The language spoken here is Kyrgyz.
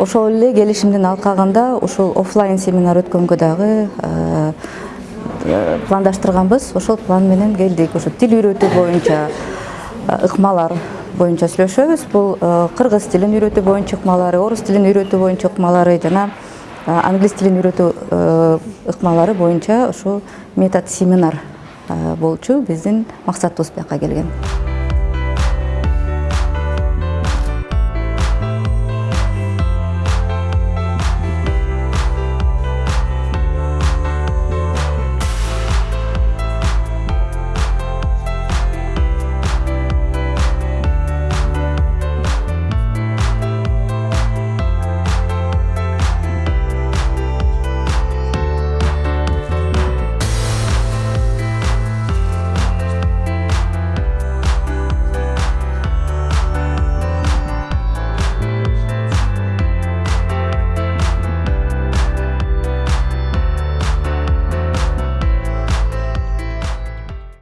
ошол эле келишимдин алкагында ушул оффлайн семинар өткөнгө дагы э, э, пландаштырганбыз. Ошол план менен келдик. Ошо тил үйрөтүү боюнча э, ыкмалар боюнча сүйлөшөбүз. Бул кыргыз тилин үйрөтүү боюнча ыкмалары орус тилин үйрөтүү боюнча ыкмалары жана англис тилин үйрөтүү ыкмалары боюнча ушул метод семинар болчу. Биздин максатыбыз бияка келген.